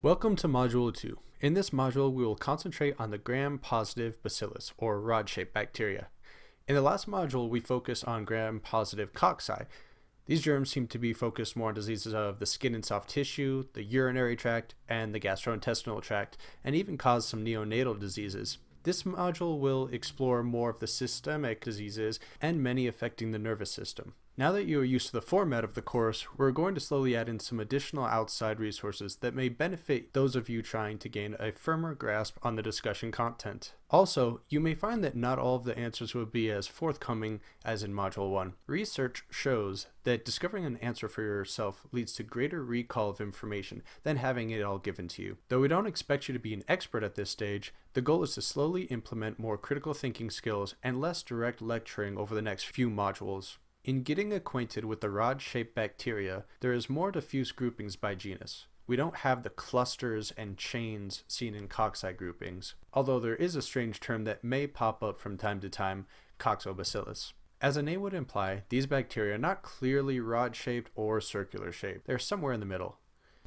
Welcome to Module 2. In this module, we will concentrate on the gram-positive bacillus, or rod-shaped bacteria. In the last module, we focused on gram-positive cocci. These germs seem to be focused more on diseases of the skin and soft tissue, the urinary tract, and the gastrointestinal tract, and even cause some neonatal diseases. This module will explore more of the systemic diseases and many affecting the nervous system. Now that you are used to the format of the course, we're going to slowly add in some additional outside resources that may benefit those of you trying to gain a firmer grasp on the discussion content. Also, you may find that not all of the answers will be as forthcoming as in Module 1. Research shows that discovering an answer for yourself leads to greater recall of information than having it all given to you. Though we don't expect you to be an expert at this stage, the goal is to slowly implement more critical thinking skills and less direct lecturing over the next few modules. In getting acquainted with the rod-shaped bacteria, there is more diffuse groupings by genus. We don't have the clusters and chains seen in cocci groupings, although there is a strange term that may pop up from time to time, coccobacillus. As the name would imply, these bacteria are not clearly rod-shaped or circular shaped. They're somewhere in the middle.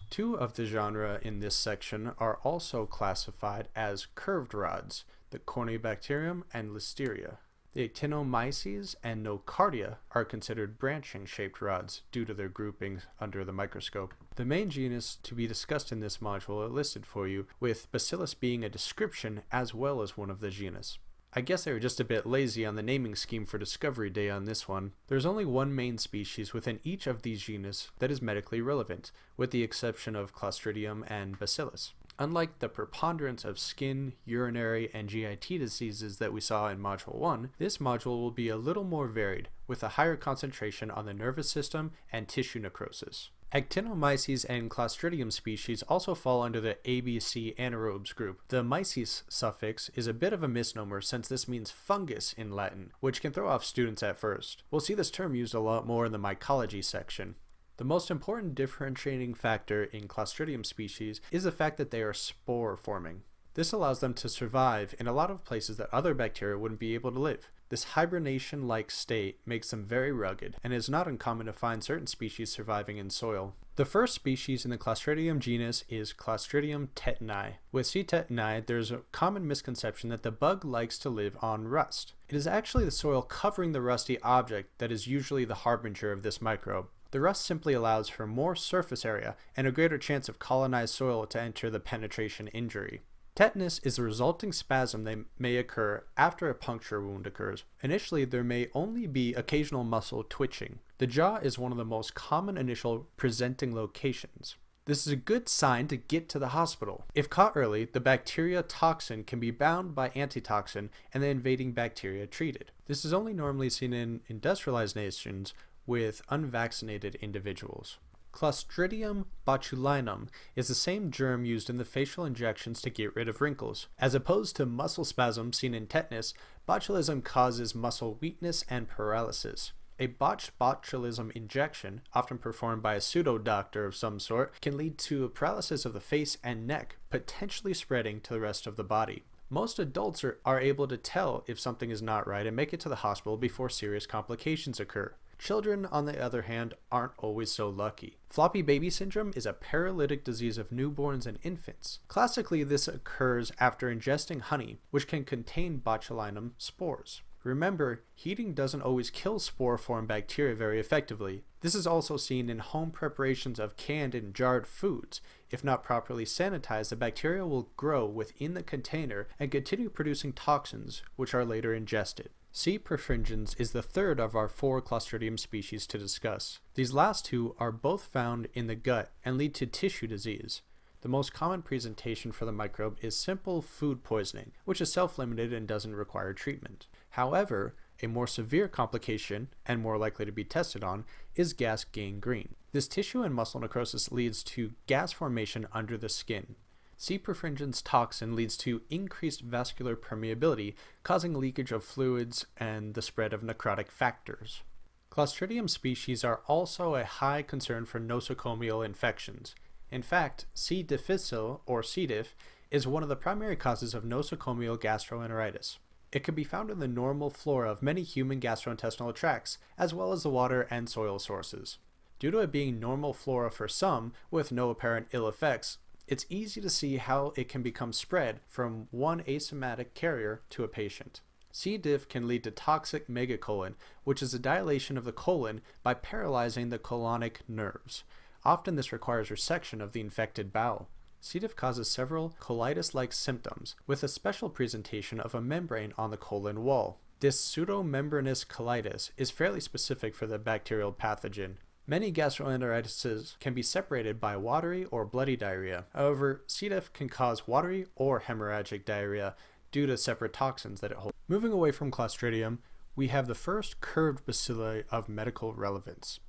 Two of the genre in this section are also classified as curved rods, the Corynebacterium and Listeria. The actinomyces and nocardia are considered branching shaped rods due to their groupings under the microscope. The main genus to be discussed in this module are listed for you, with Bacillus being a description as well as one of the genus. I guess they were just a bit lazy on the naming scheme for Discovery Day on this one. There's only one main species within each of these genus that is medically relevant, with the exception of Clostridium and Bacillus. Unlike the preponderance of skin, urinary, and GIT diseases that we saw in Module 1, this module will be a little more varied, with a higher concentration on the nervous system and tissue necrosis. Actinomyces and Clostridium species also fall under the ABC anaerobes group. The myces suffix is a bit of a misnomer since this means fungus in Latin, which can throw off students at first. We'll see this term used a lot more in the mycology section. The most important differentiating factor in Clostridium species is the fact that they are spore forming. This allows them to survive in a lot of places that other bacteria wouldn't be able to live. This hibernation-like state makes them very rugged, and it is not uncommon to find certain species surviving in soil. The first species in the Clostridium genus is Clostridium tetani. With C. tetani, there's a common misconception that the bug likes to live on rust. It is actually the soil covering the rusty object that is usually the harbinger of this microbe. The rust simply allows for more surface area and a greater chance of colonized soil to enter the penetration injury. Tetanus is the resulting spasm that may occur after a puncture wound occurs. Initially, there may only be occasional muscle twitching. The jaw is one of the most common initial presenting locations. This is a good sign to get to the hospital. If caught early, the bacteria toxin can be bound by antitoxin and the invading bacteria treated. This is only normally seen in industrialized nations with unvaccinated individuals. Clostridium botulinum is the same germ used in the facial injections to get rid of wrinkles. As opposed to muscle spasms seen in tetanus, botulism causes muscle weakness and paralysis. A botched botulism injection, often performed by a pseudo doctor of some sort, can lead to paralysis of the face and neck, potentially spreading to the rest of the body. Most adults are, are able to tell if something is not right and make it to the hospital before serious complications occur. Children, on the other hand, aren't always so lucky. Floppy baby syndrome is a paralytic disease of newborns and infants. Classically, this occurs after ingesting honey, which can contain botulinum spores. Remember, heating doesn't always kill spore-form bacteria very effectively. This is also seen in home preparations of canned and jarred foods. If not properly sanitized, the bacteria will grow within the container and continue producing toxins, which are later ingested. C. perfringens is the third of our four Clostridium species to discuss. These last two are both found in the gut and lead to tissue disease. The most common presentation for the microbe is simple food poisoning, which is self-limited and doesn't require treatment. However, a more severe complication, and more likely to be tested on, is gas gangrene. This tissue and muscle necrosis leads to gas formation under the skin. C. perfringens toxin leads to increased vascular permeability, causing leakage of fluids and the spread of necrotic factors. Clostridium species are also a high concern for nosocomial infections. In fact, C. difficile, or C. diff, is one of the primary causes of nosocomial gastroenteritis. It can be found in the normal flora of many human gastrointestinal tracts, as well as the water and soil sources. Due to it being normal flora for some, with no apparent ill effects, it's easy to see how it can become spread from one asymptomatic carrier to a patient. C. diff can lead to toxic megacolon, which is a dilation of the colon by paralyzing the colonic nerves. Often this requires resection of the infected bowel. C. diff causes several colitis-like symptoms, with a special presentation of a membrane on the colon wall. This pseudomembranous colitis is fairly specific for the bacterial pathogen. Many gastroenteritis can be separated by watery or bloody diarrhea. However, C. diff can cause watery or hemorrhagic diarrhea due to separate toxins that it holds. Moving away from Clostridium, we have the first curved bacilli of medical relevance.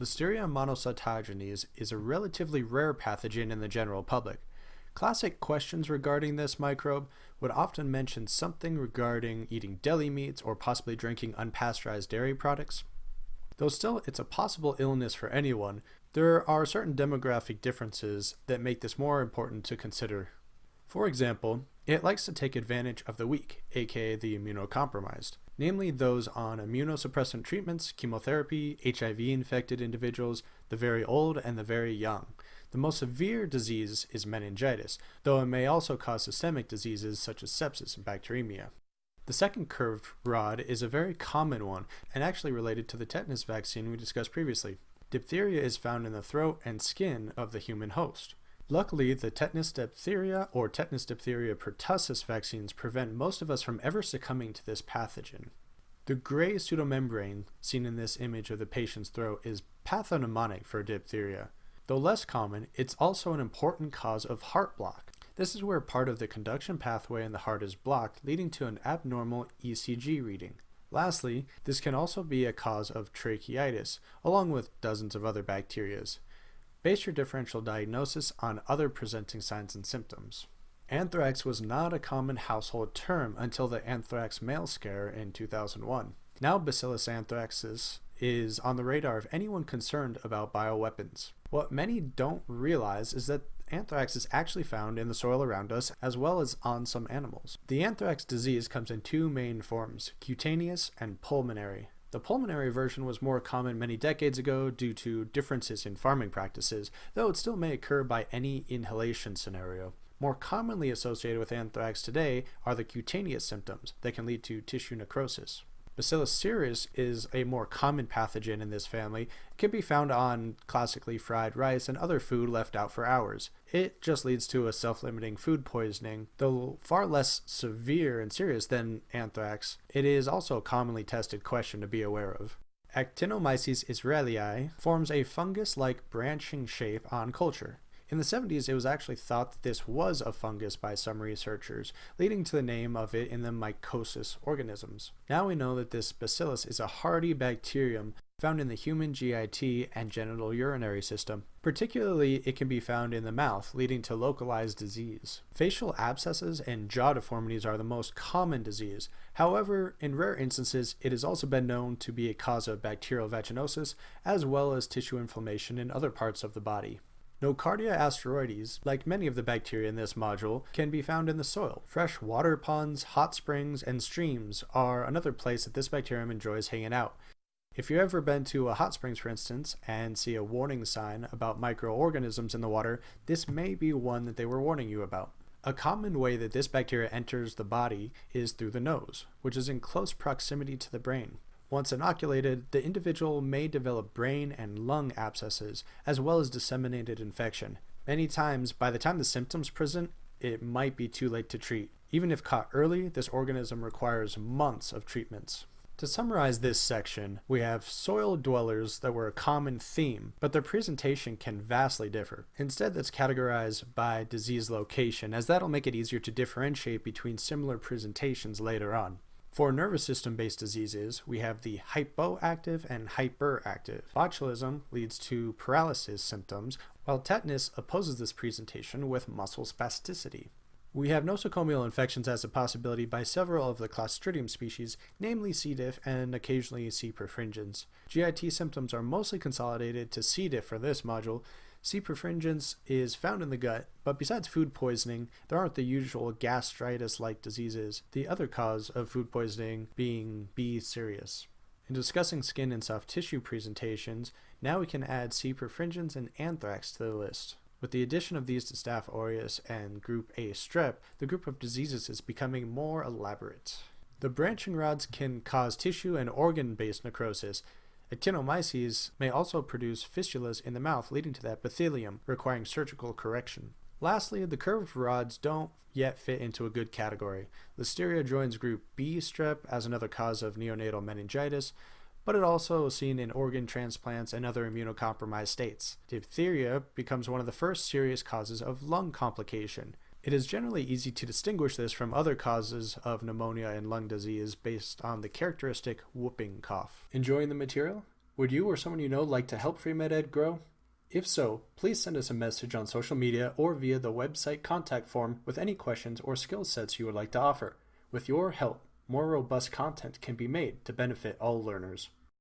Listeria monocytogenes is a relatively rare pathogen in the general public. Classic questions regarding this microbe would often mention something regarding eating deli meats or possibly drinking unpasteurized dairy products. Though still it's a possible illness for anyone, there are certain demographic differences that make this more important to consider. For example, it likes to take advantage of the weak, aka the immunocompromised, namely those on immunosuppressant treatments, chemotherapy, HIV infected individuals, the very old, and the very young. The most severe disease is meningitis, though it may also cause systemic diseases such as sepsis and bacteremia. The second curved rod is a very common one and actually related to the tetanus vaccine we discussed previously. Diphtheria is found in the throat and skin of the human host. Luckily, the tetanus diphtheria or tetanus diphtheria pertussis vaccines prevent most of us from ever succumbing to this pathogen. The gray pseudomembrane seen in this image of the patient's throat is pathognomonic for diphtheria. Though less common, it's also an important cause of heart block. This is where part of the conduction pathway in the heart is blocked, leading to an abnormal ECG reading. Lastly, this can also be a cause of tracheitis, along with dozens of other bacterias. Base your differential diagnosis on other presenting signs and symptoms. Anthrax was not a common household term until the anthrax mail scare in 2001. Now Bacillus anthracis is on the radar of anyone concerned about bioweapons. What many don't realize is that anthrax is actually found in the soil around us as well as on some animals. The anthrax disease comes in two main forms, cutaneous and pulmonary. The pulmonary version was more common many decades ago due to differences in farming practices, though it still may occur by any inhalation scenario. More commonly associated with anthrax today are the cutaneous symptoms that can lead to tissue necrosis. Bacillus cereus is a more common pathogen in this family. It can be found on classically fried rice and other food left out for hours. It just leads to a self-limiting food poisoning. Though far less severe and serious than anthrax, it is also a commonly tested question to be aware of. Actinomyces israelii forms a fungus-like branching shape on culture. In the 70s, it was actually thought that this was a fungus by some researchers, leading to the name of it in the mycosis organisms. Now we know that this bacillus is a hardy bacterium found in the human GIT and genital urinary system. Particularly, it can be found in the mouth, leading to localized disease. Facial abscesses and jaw deformities are the most common disease. However, in rare instances, it has also been known to be a cause of bacterial vaginosis, as well as tissue inflammation in other parts of the body. Nocardia asteroides, like many of the bacteria in this module, can be found in the soil. Fresh water ponds, hot springs, and streams are another place that this bacterium enjoys hanging out. If you've ever been to a hot springs, for instance, and see a warning sign about microorganisms in the water, this may be one that they were warning you about. A common way that this bacteria enters the body is through the nose, which is in close proximity to the brain. Once inoculated, the individual may develop brain and lung abscesses, as well as disseminated infection. Many times, by the time the symptoms present, it might be too late to treat. Even if caught early, this organism requires months of treatments. To summarize this section, we have soil dwellers that were a common theme, but their presentation can vastly differ. Instead, that's categorized by disease location, as that'll make it easier to differentiate between similar presentations later on. For nervous system based diseases, we have the hypoactive and hyperactive. Botulism leads to paralysis symptoms, while tetanus opposes this presentation with muscle spasticity. We have nosocomial infections as a possibility by several of the Clostridium species, namely C. diff and occasionally C. perfringens. GIT symptoms are mostly consolidated to C. diff for this module, C. perfringens is found in the gut, but besides food poisoning, there aren't the usual gastritis-like diseases, the other cause of food poisoning being B. cereus. In discussing skin and soft tissue presentations, now we can add C. perfringens and anthrax to the list. With the addition of these to Staph aureus and group A strep, the group of diseases is becoming more elaborate. The branching rods can cause tissue and organ based necrosis. Actinomyces may also produce fistulas in the mouth, leading to the epithelium, requiring surgical correction. Lastly, the curved rods don't yet fit into a good category. Listeria joins group B strep as another cause of neonatal meningitis, but it also is seen in organ transplants and other immunocompromised states. Diphtheria becomes one of the first serious causes of lung complication. It is generally easy to distinguish this from other causes of pneumonia and lung disease based on the characteristic whooping cough. Enjoying the material? Would you or someone you know like to help FreeMedEd grow? If so, please send us a message on social media or via the website contact form with any questions or skill sets you would like to offer. With your help, more robust content can be made to benefit all learners.